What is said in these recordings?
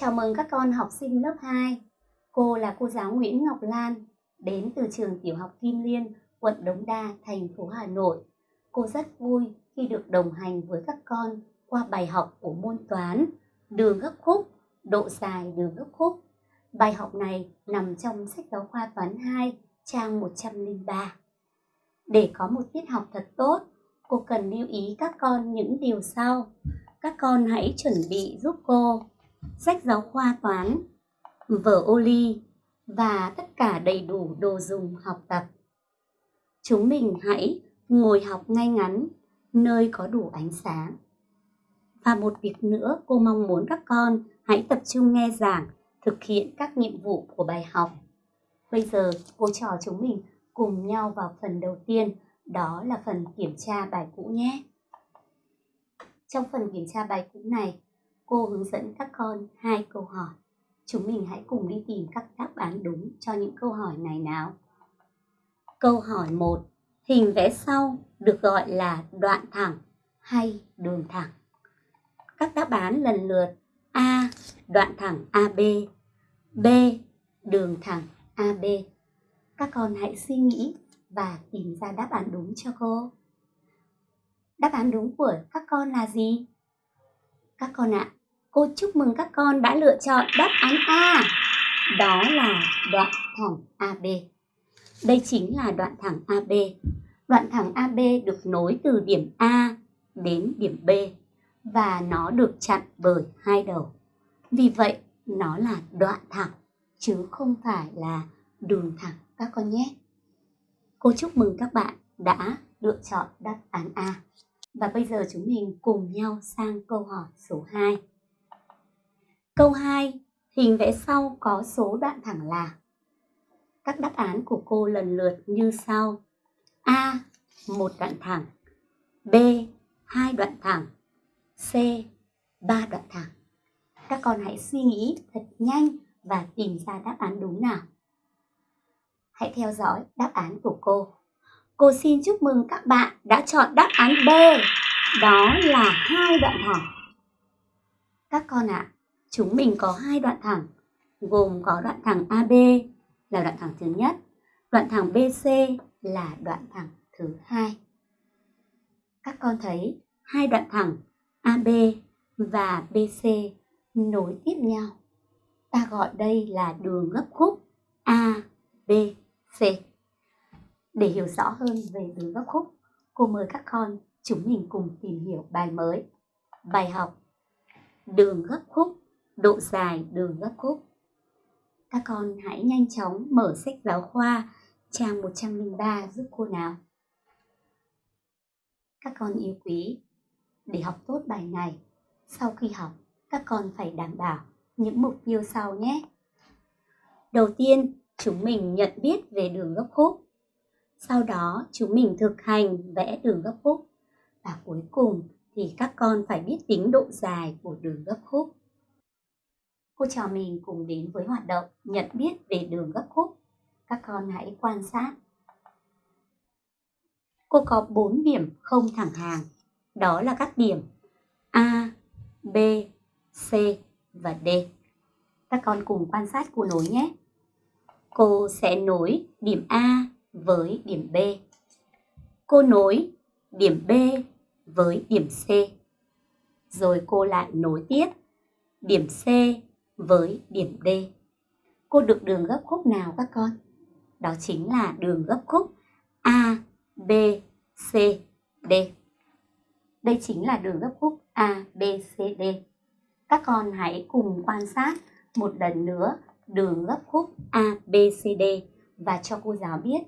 Chào mừng các con học sinh lớp 2. Cô là cô giáo Nguyễn Ngọc Lan, đến từ trường tiểu học Kim Liên, quận Đống Đa, thành phố Hà Nội. Cô rất vui khi được đồng hành với các con qua bài học của môn toán đường gấp khúc, độ dài đường gấp khúc. Bài học này nằm trong sách giáo khoa toán 2, trang 103. Để có một tiết học thật tốt, cô cần lưu ý các con những điều sau. Các con hãy chuẩn bị giúp cô sách giáo khoa toán, vở ô ly và tất cả đầy đủ đồ dùng học tập. Chúng mình hãy ngồi học ngay ngắn, nơi có đủ ánh sáng. Và một việc nữa cô mong muốn các con hãy tập trung nghe giảng, thực hiện các nhiệm vụ của bài học. Bây giờ cô trò chúng mình cùng nhau vào phần đầu tiên, đó là phần kiểm tra bài cũ nhé. Trong phần kiểm tra bài cũ này, cô hướng dẫn các con hai câu hỏi. Chúng mình hãy cùng đi tìm các đáp án đúng cho những câu hỏi này nào. Câu hỏi 1. Hình vẽ sau được gọi là đoạn thẳng hay đường thẳng? Các đáp án lần lượt A. Đoạn thẳng AB B. Đường thẳng AB Các con hãy suy nghĩ và tìm ra đáp án đúng cho cô. Đáp án đúng của các con là gì? Các con ạ, à, cô chúc mừng các con đã lựa chọn đáp án A. Đó là đoạn thẳng AB. Đây chính là đoạn thẳng AB. Đoạn thẳng AB được nối từ điểm A đến điểm B và nó được chặn bởi hai đầu. Vì vậy, nó là đoạn thẳng chứ không phải là đường thẳng các con nhé. Cô chúc mừng các bạn đã lựa chọn đáp án A. Và bây giờ chúng mình cùng nhau sang câu hỏi số 2. Câu 2, hình vẽ sau có số đoạn thẳng là Các đáp án của cô lần lượt như sau. A. Một đoạn thẳng B. Hai đoạn thẳng C. Ba đoạn thẳng Các con hãy suy nghĩ thật nhanh và tìm ra đáp án đúng nào. Hãy theo dõi đáp án của cô. Cô xin chúc mừng các bạn đã chọn đáp án B. Đó là hai đoạn thẳng. Các con ạ, à, chúng mình có hai đoạn thẳng, gồm có đoạn thẳng AB là đoạn thẳng thứ nhất, đoạn thẳng BC là đoạn thẳng thứ hai. Các con thấy hai đoạn thẳng AB và BC nối tiếp nhau. Ta gọi đây là đường gấp khúc ABC. Để hiểu rõ hơn về đường gấp khúc, cô mời các con chúng mình cùng tìm hiểu bài mới. Bài học Đường gấp khúc, độ dài đường gấp khúc. Các con hãy nhanh chóng mở sách giáo khoa trang 103 giúp cô nào. Các con yêu quý, để học tốt bài này, sau khi học, các con phải đảm bảo những mục tiêu sau nhé. Đầu tiên, chúng mình nhận biết về đường gấp khúc. Sau đó, chúng mình thực hành vẽ đường gấp khúc. Và cuối cùng thì các con phải biết tính độ dài của đường gấp khúc. Cô trò mình cùng đến với hoạt động nhận biết về đường gấp khúc. Các con hãy quan sát. Cô có 4 điểm không thẳng hàng. Đó là các điểm A, B, C và D. Các con cùng quan sát cô nối nhé. Cô sẽ nối điểm A với điểm B. Cô nối điểm B với điểm C. Rồi cô lại nối tiếp điểm C với điểm D. Cô được đường gấp khúc nào các con? Đó chính là đường gấp khúc A, B, C, D. Đây chính là đường gấp khúc A, B, C, D. Các con hãy cùng quan sát một lần nữa đường gấp khúc A, B, C, D và cho cô giáo biết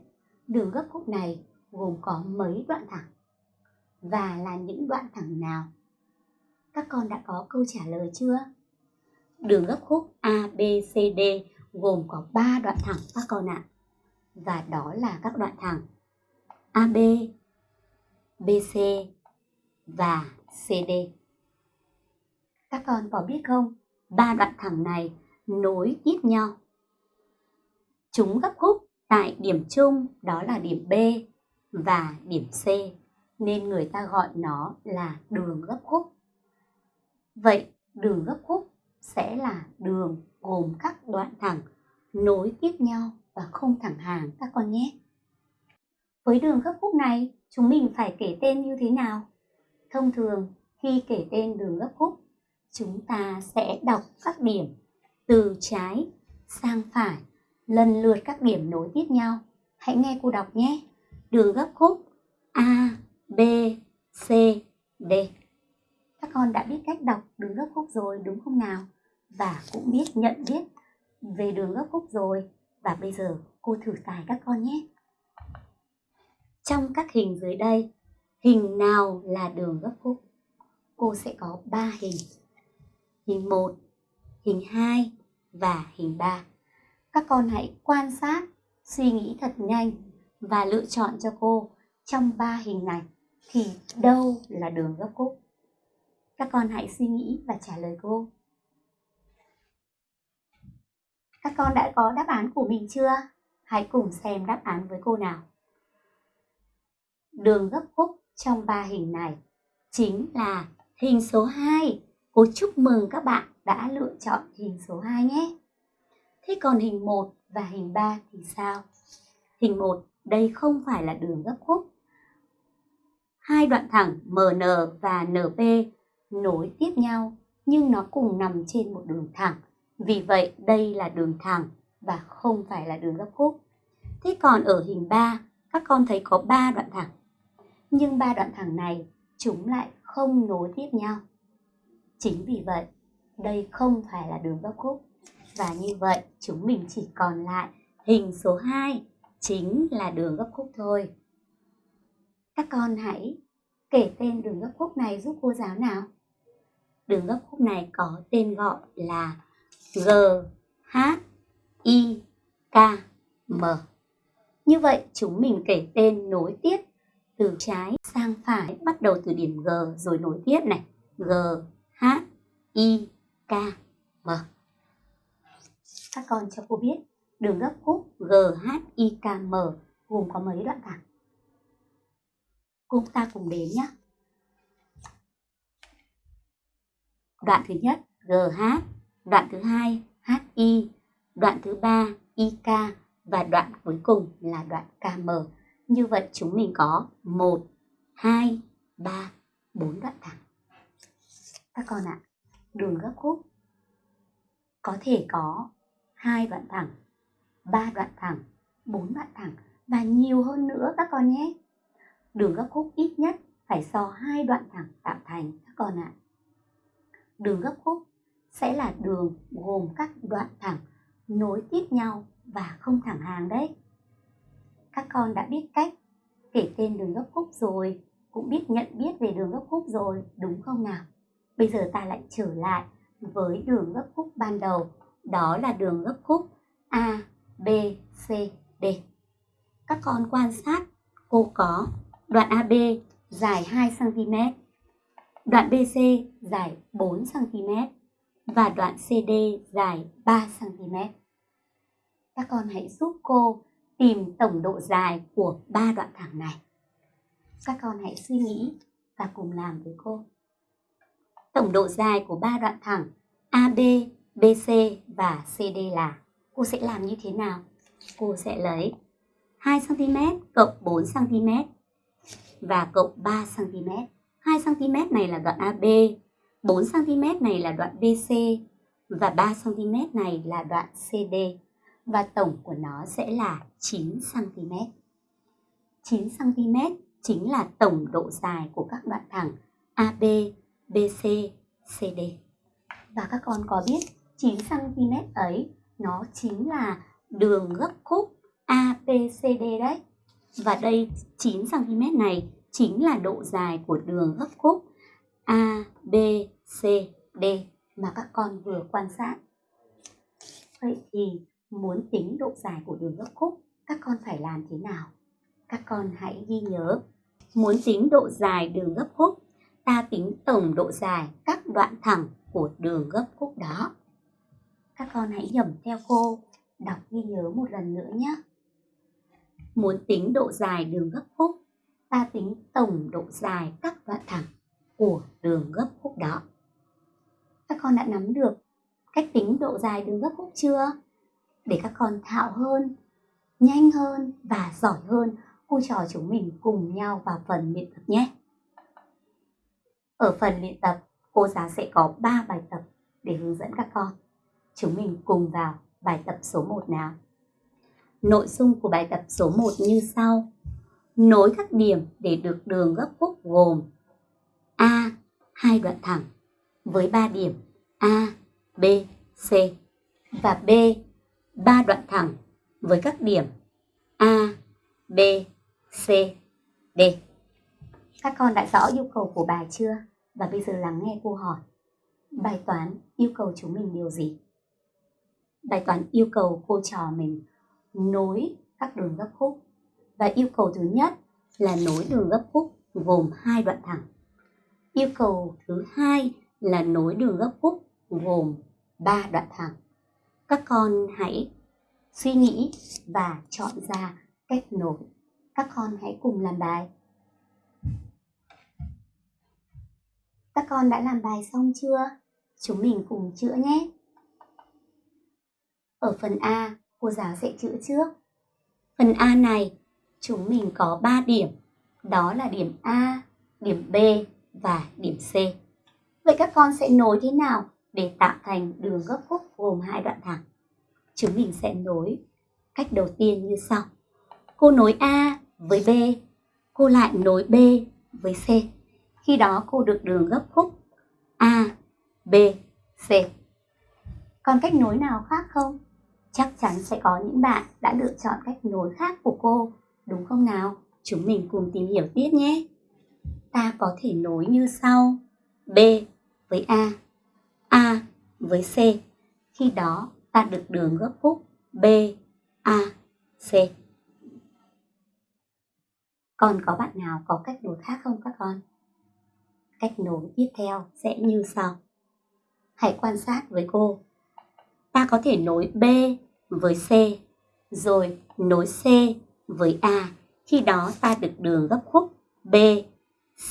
đường gấp khúc này gồm có mấy đoạn thẳng và là những đoạn thẳng nào. Các con đã có câu trả lời chưa? Đường gấp khúc ABCD gồm có 3 đoạn thẳng các con ạ. Và đó là các đoạn thẳng AB, BC và CD. Các con có biết không, ba đoạn thẳng này nối tiếp nhau. Chúng gấp khúc tại điểm chung đó là điểm B và điểm C nên người ta gọi nó là đường gấp khúc. Vậy đường gấp khúc sẽ là đường gồm các đoạn thẳng nối tiếp nhau và không thẳng hàng các con nhé. Với đường gấp khúc này, chúng mình phải kể tên như thế nào? Thông thường, khi kể tên đường gấp khúc, chúng ta sẽ đọc các điểm từ trái sang phải, lần lượt các điểm nối tiếp nhau. Hãy nghe cô đọc nhé. Đường gấp khúc A, B, C, D. Các con đã biết cách đọc đường gấp khúc rồi đúng không nào? Và cũng biết nhận biết về đường gấp khúc rồi. Và bây giờ cô thử tài các con nhé. Trong các hình dưới đây, hình nào là đường gấp khúc? Cô sẽ có 3 hình. Hình 1, hình 2 và hình 3. Các con hãy quan sát, suy nghĩ thật nhanh và lựa chọn cho cô trong ba hình này thì đâu là đường gấp khúc? Các con hãy suy nghĩ và trả lời cô. Các con đã có đáp án của mình chưa? Hãy cùng xem đáp án với cô nào. Đường gấp khúc trong ba hình này chính là hình số 2. Cô chúc mừng các bạn đã lựa chọn hình số 2 nhé. Thế còn hình 1 và hình 3 thì sao? Hình 1 đây không phải là đường gấp khúc. Hai đoạn thẳng MN và NP nối tiếp nhau nhưng nó cùng nằm trên một đường thẳng. Vì vậy đây là đường thẳng và không phải là đường gấp khúc. Thế còn ở hình 3, các con thấy có 3 đoạn thẳng. Nhưng ba đoạn thẳng này chúng lại không nối tiếp nhau. Chính vì vậy, đây không phải là đường gấp khúc. Và như vậy, chúng mình chỉ còn lại hình số 2 chính là đường gấp khúc thôi. Các con hãy kể tên đường gấp khúc này giúp cô giáo nào. Đường gấp khúc này có tên gọi là G, H, I, K, M. Như vậy chúng mình kể tên nối tiếp từ trái sang phải bắt đầu từ điểm G rồi nối tiếp này. G, H, I, K, M. Các con cho cô biết đường gấp khúc G, H, I, K, M gồm có mấy đoạn thẳng? Cùng ta cùng đến nhé. Đoạn thứ nhất GH, đoạn thứ hai HI, đoạn thứ ba IK và đoạn cuối cùng là đoạn KM. Như vậy chúng mình có 1, 2, 3, 4 đoạn thẳng. Các con ạ, à, đường gấp khúc có thể có hai đoạn thẳng, ba đoạn thẳng, bốn đoạn thẳng và nhiều hơn nữa các con nhé. Đường gấp khúc ít nhất phải do hai đoạn thẳng tạo thành các con ạ. À. Đường gấp khúc sẽ là đường gồm các đoạn thẳng nối tiếp nhau và không thẳng hàng đấy. Các con đã biết cách kể tên đường gấp khúc rồi, cũng biết nhận biết về đường gấp khúc rồi, đúng không nào? Bây giờ ta lại trở lại với đường gấp khúc ban đầu, đó là đường gấp khúc A, B, C, D. Các con quan sát, cô có đoạn AB dài 2cm, đoạn BC dài 4cm và đoạn CD dài 3cm. Các con hãy giúp cô tìm tổng độ dài của ba đoạn thẳng này. Các con hãy suy nghĩ và cùng làm với cô. Tổng độ dài của ba đoạn thẳng AB, BC và CD là cô sẽ làm như thế nào? Cô sẽ lấy 2cm cộng 4cm và cộng 3cm. 2cm này là đoạn AB, 4cm này là đoạn BC và 3cm này là đoạn CD và tổng của nó sẽ là 9cm. 9cm chính là tổng độ dài của các đoạn thẳng AB, BC, CD. Và các con có biết 9cm ấy nó chính là đường gấp khúc ABCD đấy. Và đây 9cm này chính là độ dài của đường gấp khúc A, B, C, D mà các con vừa quan sát. Vậy thì muốn tính độ dài của đường gấp khúc, các con phải làm thế nào? Các con hãy ghi nhớ, muốn tính độ dài đường gấp khúc, ta tính tổng độ dài các đoạn thẳng của đường gấp khúc đó. Các con hãy nhẩm theo cô, đọc ghi nhớ một lần nữa nhé. Muốn tính độ dài đường gấp khúc, ta tính tổng độ dài các đoạn thẳng của đường gấp khúc đó. Các con đã nắm được cách tính độ dài đường gấp khúc chưa? Để các con thạo hơn, nhanh hơn và giỏi hơn, cô trò chúng mình cùng nhau vào phần luyện tập nhé. Ở phần luyện tập, cô giáo sẽ có 3 bài tập để hướng dẫn các con. Chúng mình cùng vào bài tập số 1 nào. Nội dung của bài tập số 1 như sau. Nối các điểm để được đường gấp khúc gồm A. Hai đoạn thẳng với 3 điểm A, B, C và B. ba đoạn thẳng với các điểm A, B, C, D. Các con đã rõ yêu cầu của bài chưa? Và bây giờ lắng nghe cô hỏi. Bài toán yêu cầu chúng mình điều gì? Bài toán yêu cầu cô trò mình nối các đường gấp khúc. Và yêu cầu thứ nhất là nối đường gấp khúc gồm hai đoạn thẳng. Yêu cầu thứ hai là nối đường gấp khúc gồm ba đoạn thẳng. Các con hãy suy nghĩ và chọn ra cách nối. Các con hãy cùng làm bài. Các con đã làm bài xong chưa? Chúng mình cùng chữa nhé. Ở phần A, cô giáo sẽ chữa trước. Phần A này, chúng mình có 3 điểm. Đó là điểm A, điểm B và điểm C. Vậy các con sẽ nối thế nào để tạo thành đường gấp khúc gồm hai đoạn thẳng? Chúng mình sẽ nối cách đầu tiên như sau. Cô nối A với B, cô lại nối B với C. Khi đó cô được đường gấp khúc A, B, C. Còn cách nối nào khác không? Chắc chắn sẽ có những bạn đã lựa chọn cách nối khác của cô, đúng không nào? Chúng mình cùng tìm hiểu tiếp nhé. Ta có thể nối như sau. B với A, A với C. Khi đó ta được đường gấp khúc B, A, C. Còn có bạn nào có cách nối khác không các con? Cách nối tiếp theo sẽ như sau. Hãy quan sát với cô. Ta có thể nối B với C, rồi nối C với A. Khi đó ta được đường gấp khúc B,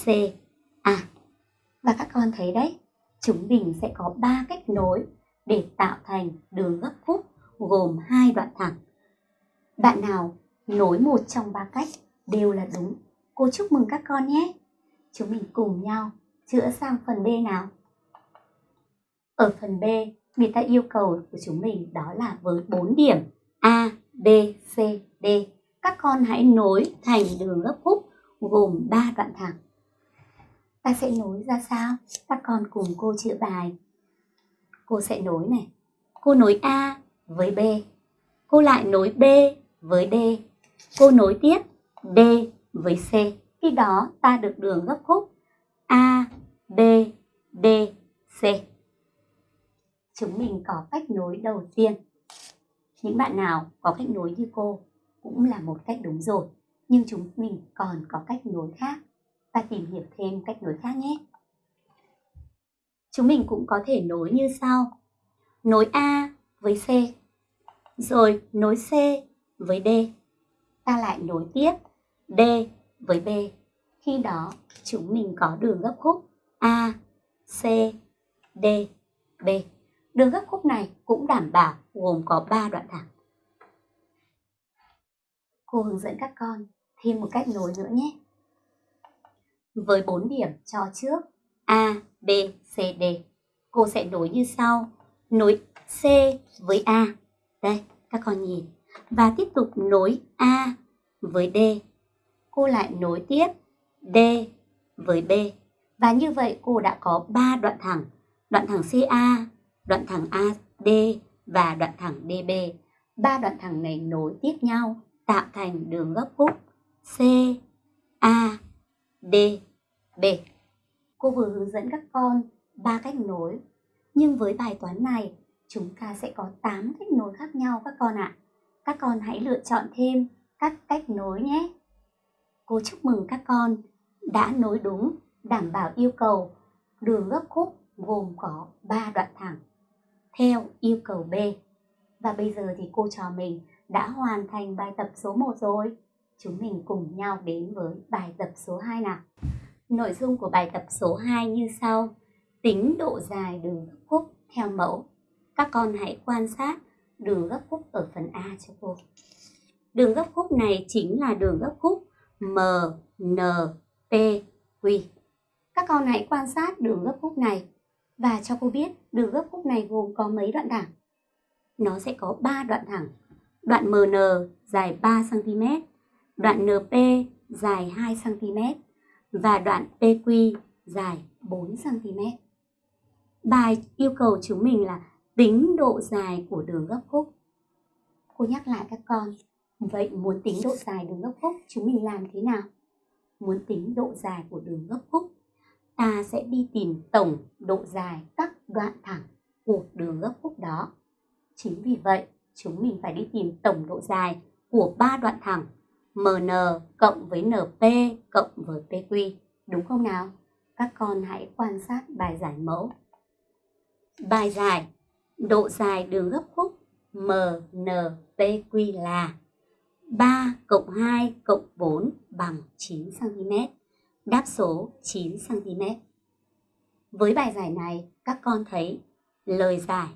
C, A. Và các con thấy đấy, chúng mình sẽ có 3 cách nối để tạo thành đường gấp khúc gồm hai đoạn thẳng. Bạn nào nối một trong ba cách đều là đúng. Cô chúc mừng các con nhé. Chúng mình cùng nhau chữa sang phần B nào. Ở phần B, người ta yêu cầu của chúng mình đó là với 4 điểm A, B, C, D. Các con hãy nối thành đường gấp khúc gồm 3 đoạn thẳng. Ta sẽ nối ra sao? Các con cùng cô chữa bài. Cô sẽ nối này. Cô nối A với B. Cô lại nối B với D. Cô nối tiếp D với C. Khi đó ta được đường gấp khúc A, B, D, C. Chúng mình có cách nối đầu tiên. Những bạn nào có cách nối như cô cũng là một cách đúng rồi. Nhưng chúng mình còn có cách nối khác và tìm hiểu thêm cách nối khác nhé. Chúng mình cũng có thể nối như sau. Nối A với C, rồi nối C với D. Ta lại nối tiếp D với B. Khi đó chúng mình có đường gấp khúc A, C, D, B. Đường gấp khúc này cũng đảm bảo gồm có 3 đoạn thẳng. Cô hướng dẫn các con thêm một cách nối nữa nhé với 4 điểm cho trước A, B, C, D. Cô sẽ nối như sau. Nối C với A. Đây, các con nhìn. Và tiếp tục nối A với D. Cô lại nối tiếp D với B. Và như vậy cô đã có 3 đoạn thẳng. Đoạn thẳng CA, đoạn thẳng AD và đoạn thẳng DB. Ba đoạn thẳng này nối tiếp nhau tạo thành đường gấp khúc C, A, D, B. Cô vừa hướng dẫn các con ba cách nối, nhưng với bài toán này chúng ta sẽ có 8 cách nối khác nhau các con ạ. À. Các con hãy lựa chọn thêm các cách nối nhé. Cô chúc mừng các con đã nối đúng, đảm bảo yêu cầu đường gấp khúc gồm có 3 đoạn thẳng theo yêu cầu B. Và bây giờ thì cô trò mình đã hoàn thành bài tập số 1 rồi. Chúng mình cùng nhau đến với bài tập số 2 nào. Nội dung của bài tập số 2 như sau. Tính độ dài đường gấp khúc theo mẫu. Các con hãy quan sát đường gấp khúc ở phần A cho cô. Đường gấp khúc này chính là đường gấp khúc MNPQ. Các con hãy quan sát đường gấp khúc này và cho cô biết đường gấp khúc này gồm có mấy đoạn thẳng. Nó sẽ có 3 đoạn thẳng. Đoạn MN dài 3 cm, đoạn NP dài 2 cm và đoạn PQ dài 4 cm. Bài yêu cầu chúng mình là tính độ dài của đường gấp khúc. Cô nhắc lại các con, vậy muốn tính độ dài đường gấp khúc chúng mình làm thế nào? Muốn tính độ dài của đường gấp khúc, ta sẽ đi tìm tổng độ dài các đoạn thẳng của đường gấp khúc đó. Chính vì vậy, chúng mình phải đi tìm tổng độ dài của ba đoạn thẳng MN cộng với NP cộng với PQ. Đúng không nào? Các con hãy quan sát bài giải mẫu. Bài giải Độ dài đường gấp khúc MNPQ là 3 cộng 2 cộng 4 bằng 9 cm. Đáp số 9 cm. Với bài giải này, các con thấy lời giải.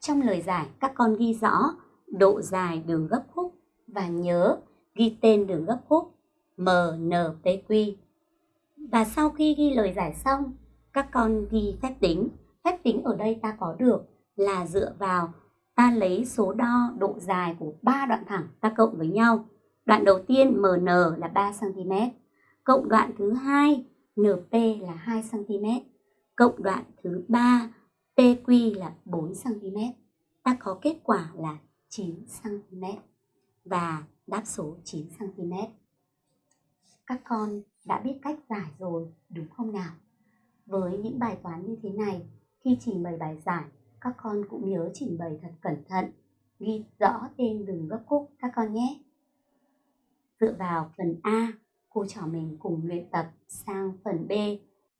Trong lời giải, các con ghi rõ độ dài đường gấp khúc và nhớ ghi tên đường gấp khúc MNPQ. Và sau khi ghi lời giải xong, các con ghi phép tính. Phép tính ở đây ta có được là dựa vào ta lấy số đo độ dài của ba đoạn thẳng ta cộng với nhau. Đoạn đầu tiên MN là 3 cm, cộng đoạn thứ hai NP là 2 cm, cộng đoạn thứ ba PQ là 4 cm. Ta có kết quả là 9 cm và đáp số 9 cm. Các con đã biết cách giải rồi đúng không nào? Với những bài toán như thế này, khi trình bày bài giải, các con cũng nhớ trình bày thật cẩn thận, ghi rõ tên đường gấp khúc các con nhé. Dựa vào phần A, cô trò mình cùng luyện tập sang phần B.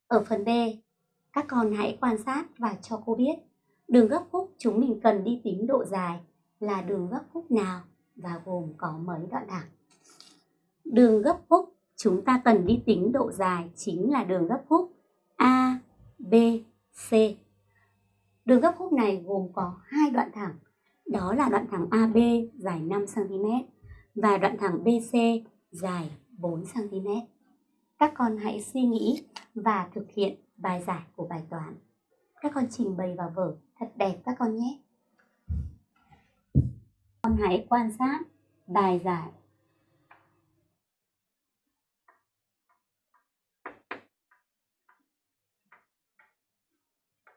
Ở phần B, các con hãy quan sát và cho cô biết đường gấp khúc chúng mình cần đi tính độ dài là đường gấp khúc nào và gồm có mấy đoạn thẳng. Đường gấp khúc chúng ta cần đi tính độ dài chính là đường gấp khúc A, B, C. Đường gấp khúc này gồm có hai đoạn thẳng, đó là đoạn thẳng AB dài 5 cm và đoạn thẳng BC dài 4 cm. Các con hãy suy nghĩ và thực hiện bài giải của bài toán. Các con trình bày vào vở thật đẹp các con nhé. Con hãy quan sát bài giải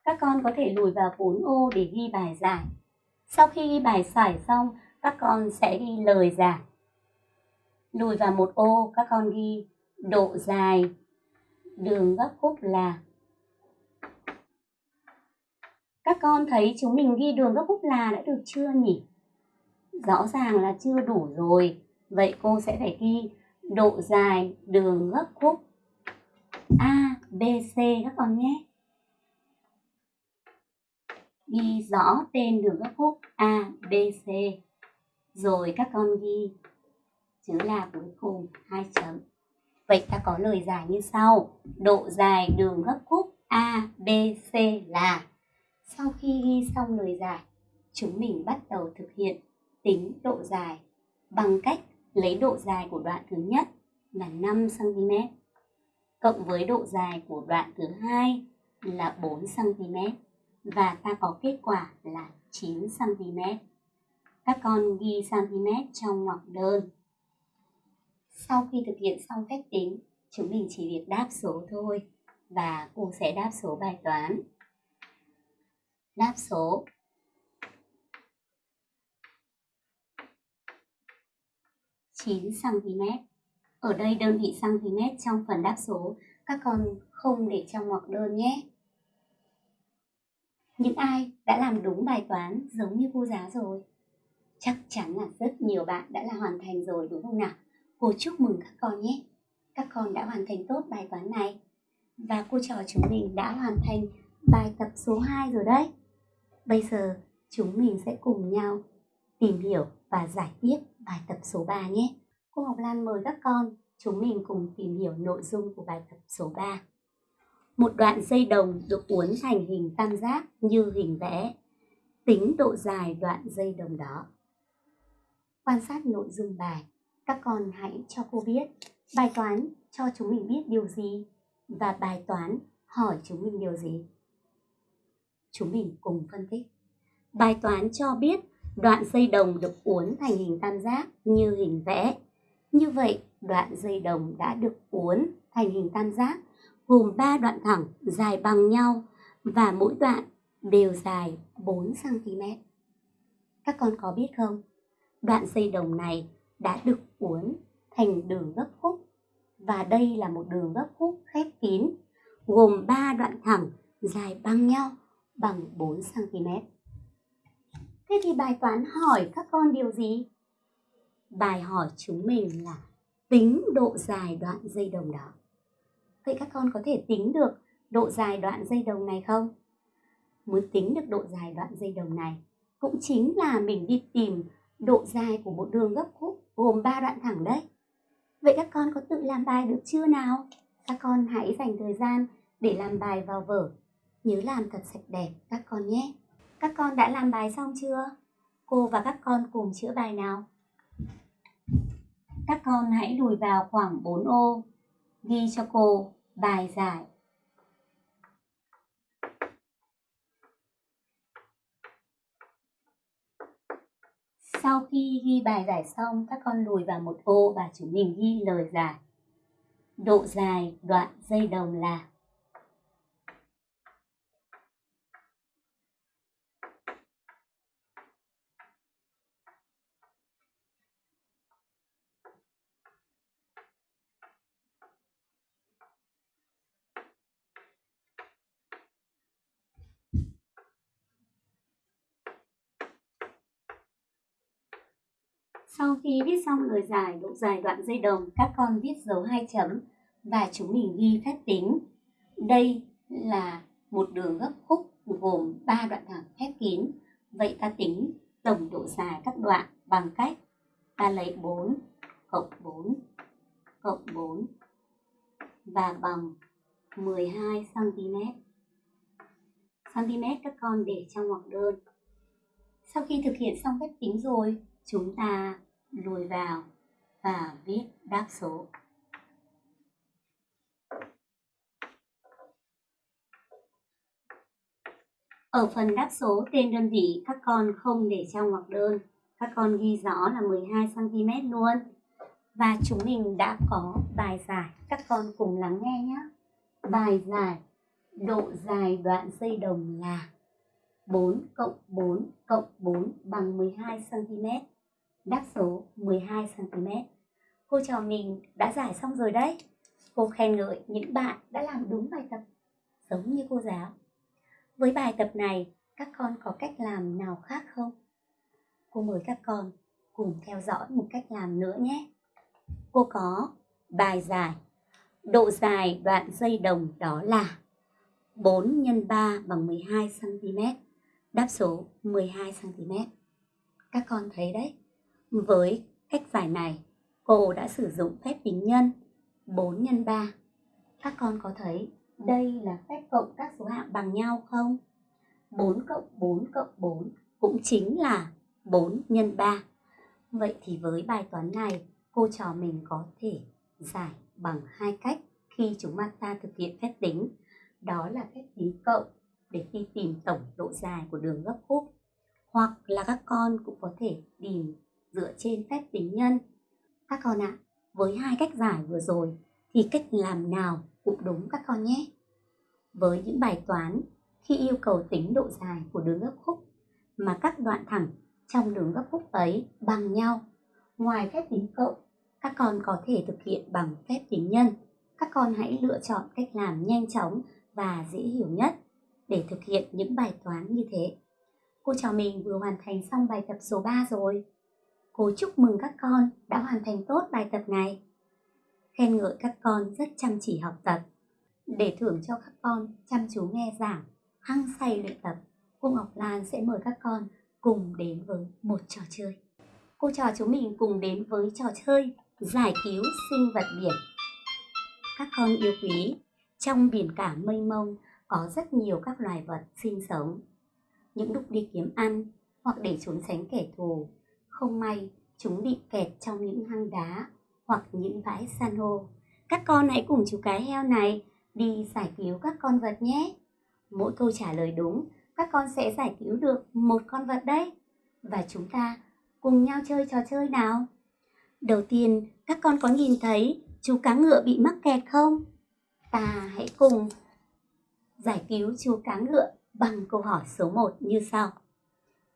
các con có thể lùi vào 4 ô để ghi bài giải. Sau khi ghi bài giải xong, các con sẽ ghi lời giải. Lùi vào một ô, các con ghi độ dài đường gấp khúc là các con thấy chúng mình ghi đường gấp khúc là đã được chưa nhỉ? Rõ ràng là chưa đủ rồi. Vậy cô sẽ phải ghi độ dài đường gấp khúc A, B, C các con nhé ghi rõ tên đường gấp khúc A, B, C. Rồi các con ghi chữ là cuối cùng hai chấm. Vậy ta có lời giải như sau. Độ dài đường gấp khúc A, B, C là Sau khi ghi xong lời giải, chúng mình bắt đầu thực hiện tính độ dài bằng cách lấy độ dài của đoạn thứ nhất là 5 cm cộng với độ dài của đoạn thứ hai là 4 cm và ta có kết quả là 9 cm. Các con ghi cm trong ngoặc đơn. Sau khi thực hiện xong phép tính, chúng mình chỉ việc đáp số thôi và cô sẽ đáp số bài toán. Đáp số chín cm. Ở đây đơn vị cm trong phần đáp số, các con không để trong ngoặc đơn nhé. Những ai đã làm đúng bài toán giống như cô giáo rồi? Chắc chắn là rất nhiều bạn đã là hoàn thành rồi, đúng không nào? Cô chúc mừng các con nhé. Các con đã hoàn thành tốt bài toán này. Và cô trò chúng mình đã hoàn thành bài tập số 2 rồi đấy. Bây giờ chúng mình sẽ cùng nhau tìm hiểu và giải tiếp bài tập số 3 nhé. Cô Ngọc Lan mời các con chúng mình cùng tìm hiểu nội dung của bài tập số 3 một đoạn dây đồng được uốn thành hình tam giác như hình vẽ. tính độ dài đoạn dây đồng đó. Quan sát nội dung bài, các con hãy cho cô biết bài toán cho chúng mình biết điều gì và bài toán hỏi chúng mình điều gì. Chúng mình cùng phân tích. Bài toán cho biết đoạn dây đồng được uốn thành hình tam giác như hình vẽ. Như vậy, đoạn dây đồng đã được uốn thành hình tam giác gồm 3 đoạn thẳng dài bằng nhau và mỗi đoạn đều dài 4 cm. Các con có biết không? Đoạn dây đồng này đã được uốn thành đường gấp khúc và đây là một đường gấp khúc khép kín gồm 3 đoạn thẳng dài bằng nhau bằng 4 cm. Thế thì bài toán hỏi các con điều gì? Bài hỏi chúng mình là tính độ dài đoạn dây đồng đó. Vậy các con có thể tính được độ dài đoạn dây đồng này không? Muốn tính được độ dài đoạn dây đồng này cũng chính là mình đi tìm độ dài của một đường gấp khúc gồm 3 đoạn thẳng đấy. Vậy các con có tự làm bài được chưa nào? Các con hãy dành thời gian để làm bài vào vở. Nhớ làm thật sạch đẹp, các con nhé. Các con đã làm bài xong chưa? Cô và các con cùng chữa bài nào. Các con hãy lùi vào khoảng 4 ô. Ghi cho cô bài giải. Sau khi ghi bài giải xong, các con lùi vào một ô và chúng mình ghi lời giải. Độ dài đoạn dây đồng là Sau khi viết xong lời giải độ dài đoạn dây đồng, các con viết dấu hai chấm và chúng mình ghi phép tính. Đây là một đường gấp khúc gồm 3 đoạn thẳng khép kín. Vậy ta tính tổng độ dài các đoạn bằng cách ta lấy 4 cộng 4 cộng 4 và bằng 12 cm. Cm các con để trong ngoặc đơn. Sau khi thực hiện xong phép tính rồi, chúng ta lùi vào và viết đáp số. Ở phần đáp số tên đơn vị các con không để trong ngoặc đơn, các con ghi rõ là 12 cm luôn. Và chúng mình đã có bài giải, các con cùng lắng nghe nhé. Bài giải độ dài đoạn dây đồng là 4 cộng 4 cộng 4 bằng 12 cm đáp số 12cm. Cô trò mình đã giải xong rồi đấy. Cô khen ngợi những bạn đã làm đúng bài tập, giống như cô giáo. Với bài tập này, các con có cách làm nào khác không? Cô mời các con cùng theo dõi một cách làm nữa nhé. Cô có bài giải. Độ dài đoạn dây đồng đó là 4 x 3 bằng 12 cm. Đáp số 12 cm. Các con thấy đấy, với cách giải này, cô đã sử dụng phép tính nhân 4 x 3. Các con có thấy đây là phép cộng các số hạng bằng nhau không? 4 cộng 4 cộng 4 cũng chính là 4 x 3. Vậy thì với bài toán này, cô trò mình có thể giải bằng hai cách khi chúng ta thực hiện phép tính. Đó là phép tính cộng để khi tìm tổng độ dài của đường gấp khúc. Hoặc là các con cũng có thể tìm dựa trên phép tính nhân. Các con ạ, à, với hai cách giải vừa rồi thì cách làm nào cũng đúng các con nhé. Với những bài toán khi yêu cầu tính độ dài của đường gấp khúc mà các đoạn thẳng trong đường gấp khúc ấy bằng nhau, ngoài phép tính cộng, các con có thể thực hiện bằng phép tính nhân. Các con hãy lựa chọn cách làm nhanh chóng và dễ hiểu nhất để thực hiện những bài toán như thế. Cô trò mình vừa hoàn thành xong bài tập số 3 rồi. Cô chúc mừng các con đã hoàn thành tốt bài tập này. Khen ngợi các con rất chăm chỉ học tập. Để thưởng cho các con chăm chú nghe giảng, hăng say luyện tập, cô Ngọc Lan sẽ mời các con cùng đến với một trò chơi. Cô trò chúng mình cùng đến với trò chơi giải cứu sinh vật biển. Các con yêu quý, trong biển cả mênh mông có rất nhiều các loài vật sinh sống. những lúc đi kiếm ăn hoặc để trốn tránh kẻ thù. Không may, chúng bị kẹt trong những hang đá hoặc những bãi san hô. Các con hãy cùng chú cái heo này đi giải cứu các con vật nhé. Mỗi câu trả lời đúng, các con sẽ giải cứu được một con vật đấy. Và chúng ta cùng nhau chơi trò chơi nào. Đầu tiên, các con có nhìn thấy chú cá ngựa bị mắc kẹt không? Ta hãy cùng giải cứu chú cá ngựa bằng câu hỏi số 1 như sau.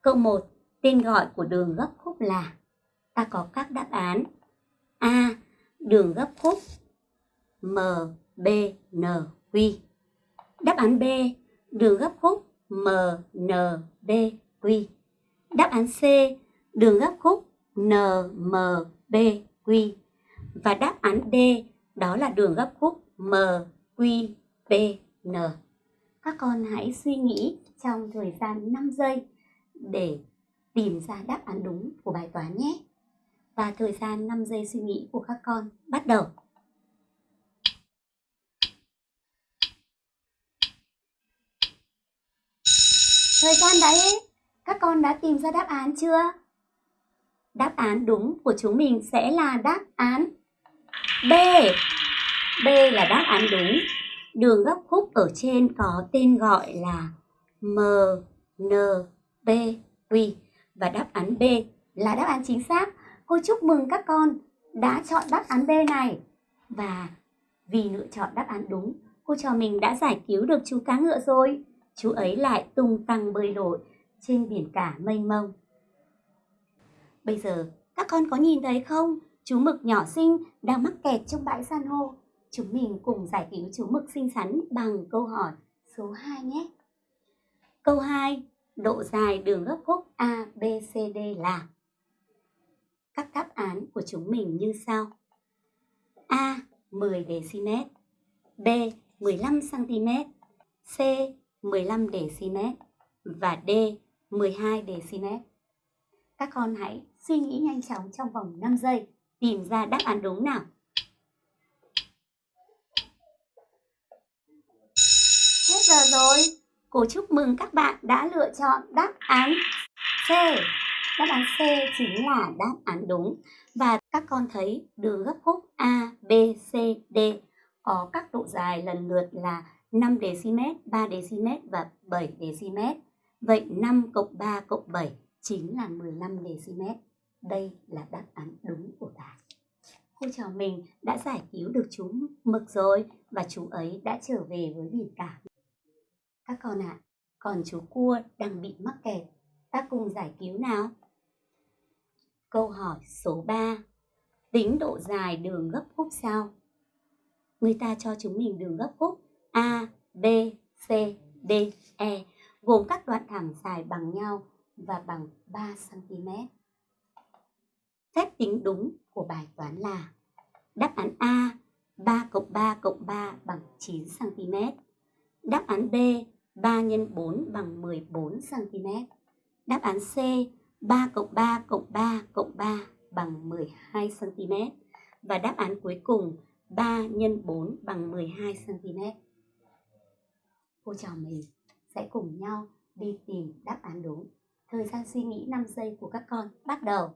Câu 1, tên gọi của đường gấp khúc là Ta có các đáp án A. Đường gấp khúc M, B, N, Q Đáp án B. Đường gấp khúc M, N, B, Q Đáp án C. Đường gấp khúc N, M, B, Q Và đáp án D. Đó là đường gấp khúc M, Q, P, N các con hãy suy nghĩ trong thời gian 5 giây để tìm ra đáp án đúng của bài toán nhé. Và thời gian 5 giây suy nghĩ của các con bắt đầu. Thời gian đã hết. Các con đã tìm ra đáp án chưa? Đáp án đúng của chúng mình sẽ là đáp án B. B là đáp án đúng. Đường gấp khúc ở trên có tên gọi là M, N, Q và đáp án B là đáp án chính xác. Cô chúc mừng các con đã chọn đáp án B này. Và vì lựa chọn đáp án đúng, cô trò mình đã giải cứu được chú cá ngựa rồi. Chú ấy lại tung tăng bơi lội trên biển cả mênh mông. Bây giờ, các con có nhìn thấy không? Chú mực nhỏ xinh đang mắc kẹt trong bãi san hô Chúng mình cùng giải cứu chú mực xinh xắn bằng câu hỏi số 2 nhé. Câu 2. Độ dài đường gấp khúc A, B, C, D là Các đáp án của chúng mình như sau. A. 10 dm B. 15 cm C. 15 dm và D. 12 dm. Các con hãy suy nghĩ nhanh chóng trong vòng 5 giây tìm ra đáp án đúng nào. giờ rồi. Cô chúc mừng các bạn đã lựa chọn đáp án C. Đáp án C chính là đáp án đúng. Và các con thấy đường gấp khúc A, B, C, D có các độ dài lần lượt là 5 dm, 3 dm và 7 dm. Vậy 5 cộng 3 cộng 7 chính là 15 dm. Đây là đáp án đúng của ta. Cô trò mình đã giải cứu được chú mực rồi và chú ấy đã trở về với biển cả. Các con ạ, à, còn chú cua đang bị mắc kẹt, ta cùng giải cứu nào. Câu hỏi số 3. Tính độ dài đường gấp khúc sao? Người ta cho chúng mình đường gấp khúc A, B, C, D, E gồm các đoạn thẳng dài bằng nhau và bằng 3 cm. Phép tính đúng của bài toán là đáp án A 3 cộng 3 cộng 3 bằng 9 cm. Đáp án B 3 x 4 bằng 14 cm. Đáp án C 3 cộng 3 cộng 3 cộng 3 bằng 12 cm. Và đáp án cuối cùng 3 x 4 bằng 12 cm. Cô trò mình, sẽ cùng nhau đi tìm đáp án đúng. Thời gian suy nghĩ 5 giây của các con bắt đầu.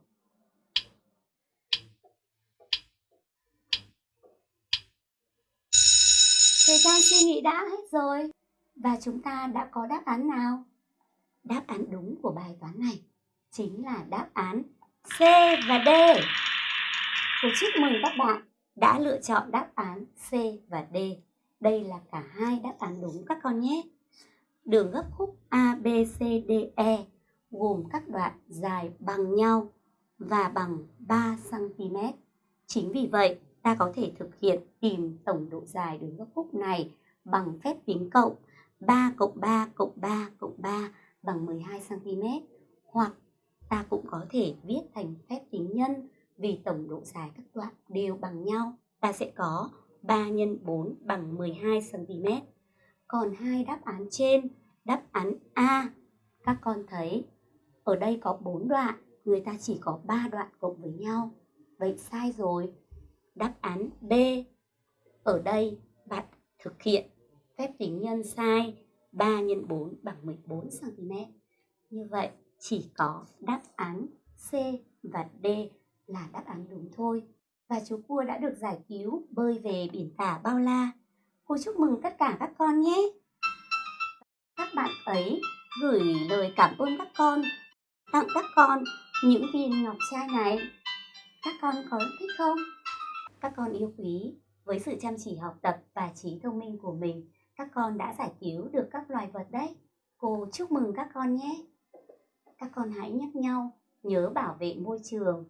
Thời gian suy nghĩ đã hết rồi. Và chúng ta đã có đáp án nào? Đáp án đúng của bài toán này chính là đáp án C và D. Tôi chúc mừng các bạn đã lựa chọn đáp án C và D. Đây là cả hai đáp án đúng các con nhé. Đường gấp khúc A, B, C, D, E gồm các đoạn dài bằng nhau và bằng 3 cm. Chính vì vậy, ta có thể thực hiện tìm tổng độ dài đường góc khúc này bằng phép tính cộng 3 cộng 3 cộng 3 cộng 3 bằng 12 cm hoặc ta cũng có thể viết thành phép tính nhân vì tổng độ dài các đoạn đều bằng nhau. Ta sẽ có 3 x 4 bằng 12 cm còn hai đáp án trên, đáp án A, các con thấy ở đây có 4 đoạn, người ta chỉ có 3 đoạn cộng với nhau. Vậy sai rồi đáp án B ở đây bạn thực hiện phép tính nhân sai 3 x 4 bằng 14 cm. Như vậy, chỉ có đáp án C và D là đáp án đúng thôi. Và chú cua đã được giải cứu bơi về biển cả bao la. Cô chúc mừng tất cả các con nhé! Các bạn ấy gửi lời cảm ơn các con, tặng các con những viên ngọc trai này. Các con có thích không? Các con yêu quý, với sự chăm chỉ học tập và trí thông minh của mình, các con đã giải cứu được các loài vật đấy. Cô chúc mừng các con nhé. Các con hãy nhắc nhau nhớ bảo vệ môi trường,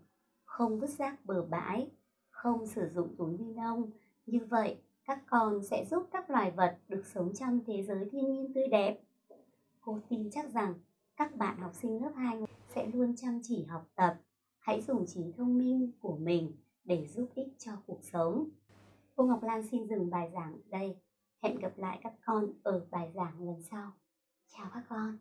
không vứt rác bừa bãi, không sử dụng túi ni lông. Như vậy, các con sẽ giúp các loài vật được sống trong thế giới thiên nhiên tươi đẹp. Cô tin chắc rằng các bạn học sinh lớp 2 sẽ luôn chăm chỉ học tập. Hãy dùng trí thông minh của mình để giúp ích cho cuộc sống. Cô Ngọc Lan xin dừng bài giảng đây. Hẹn gặp lại các con ở bài giảng lần sau. Chào các con.